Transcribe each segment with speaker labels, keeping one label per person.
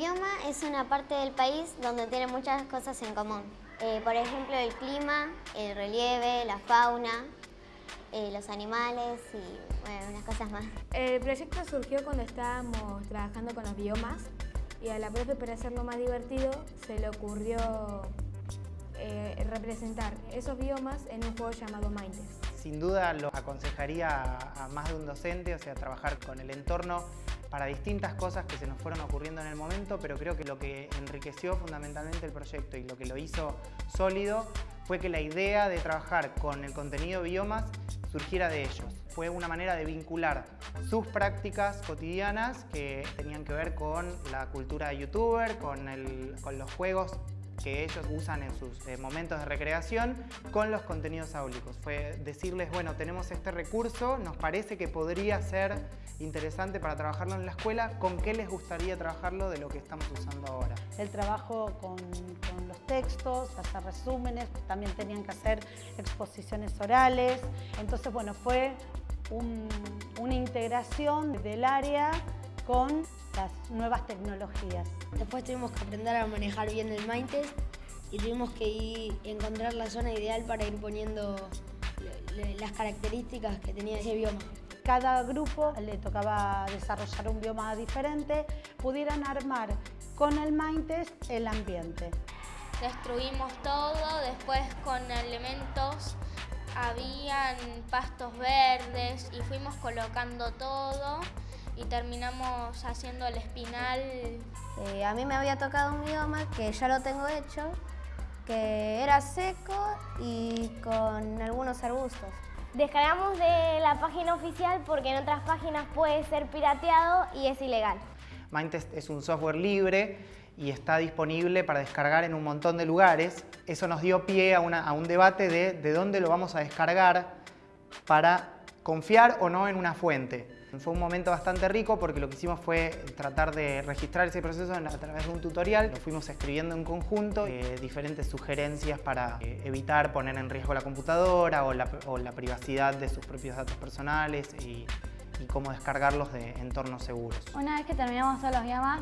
Speaker 1: bioma es una parte del país donde tiene muchas cosas en común. Eh, por ejemplo, el clima, el relieve, la fauna, eh, los animales y bueno, unas cosas más.
Speaker 2: El proyecto surgió cuando estábamos trabajando con los biomas y a la profe para hacerlo más divertido se le ocurrió eh, representar esos biomas en un juego llamado Mindtest.
Speaker 3: Sin duda lo aconsejaría a, a más de un docente, o sea, trabajar con el entorno para distintas cosas que se nos fueron ocurriendo en el momento, pero creo que lo que enriqueció fundamentalmente el proyecto y lo que lo hizo sólido fue que la idea de trabajar con el contenido biomas surgiera de ellos. Fue una manera de vincular sus prácticas cotidianas que tenían que ver con la cultura youtuber, con, el, con los juegos que ellos usan en sus eh, momentos de recreación con los contenidos áulicos. Fue decirles, bueno, tenemos este recurso, nos parece que podría ser interesante para trabajarlo en la escuela, ¿con qué les gustaría trabajarlo de lo que estamos usando ahora?
Speaker 4: El trabajo con, los textos, hacer resúmenes, también tenían que hacer exposiciones orales. Entonces, bueno, fue un, una integración del área con las nuevas tecnologías.
Speaker 5: Después tuvimos que aprender a manejar bien el Mindtest y tuvimos que ir, encontrar la zona ideal para ir poniendo las características que tenía ese bioma.
Speaker 4: Cada grupo le tocaba desarrollar un bioma diferente, pudieran armar con el Mindtest el ambiente.
Speaker 6: Destruimos todo, después con elementos habían pastos verdes y fuimos colocando todo y terminamos haciendo el espinal.
Speaker 1: Eh, a mí me había tocado un bioma que ya lo tengo hecho, que era seco y con algunos arbustos.
Speaker 7: Descargamos de la página oficial porque en otras páginas puede ser pirateado y es ilegal.
Speaker 3: Mindtest es un software libre y está disponible para descargar en un montón de lugares. Eso nos dio pie a, una, a un debate de de dónde lo vamos a descargar para confiar o no en una fuente. Fue un momento bastante rico porque lo que hicimos fue tratar de registrar ese proceso a través de un tutorial. Lo fuimos escribiendo en conjunto, eh, diferentes sugerencias para eh, evitar poner en riesgo la computadora o la, o la, privacidad de sus propios datos personales y, y, cómo descargarlos de entornos seguros.
Speaker 2: Una vez que terminamos todos los biomas,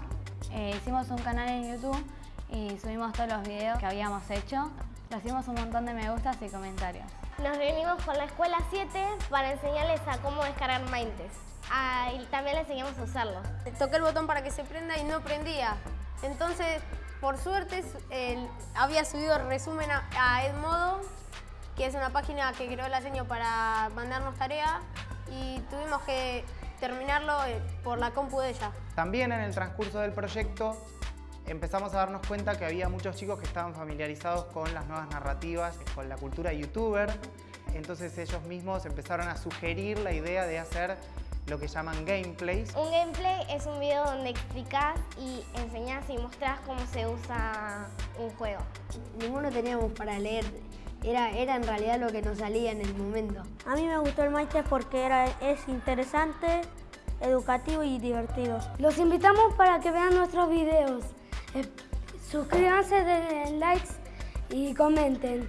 Speaker 2: eh, hicimos un canal en YouTube y subimos todos los videos que habíamos hecho. Recibimos un montón de me gustas y comentarios.
Speaker 7: Nos reunimos con la Escuela 7 para enseñarles a cómo descargar Mindtest. Ah, y también le enseñamos a usarlo.
Speaker 8: Toqué el botón para que se prenda y no prendía. Entonces, por suerte, él había subido el resumen a, a Edmodo, que es una página que creó el seño para mandarnos tarea y tuvimos que terminarlo eh, por la compu de ella.
Speaker 3: También en el transcurso del proyecto empezamos a darnos cuenta que había muchos chicos que estaban familiarizados con las nuevas narrativas, con la cultura youtuber. Entonces ellos mismos empezaron a sugerir la idea de hacer lo que llaman gameplays.
Speaker 7: Un gameplay es un video donde explicás y enseñás y mostrás cómo se usa un juego.
Speaker 5: Ninguno teníamos para leer, era, era en realidad lo que nos salía en el momento.
Speaker 9: A mí me gustó el Mindtest porque era, es interesante, educativo y divertido.
Speaker 10: Los invitamos para que vean nuestros videos. Eh, suscríbanse, denle likes y comenten.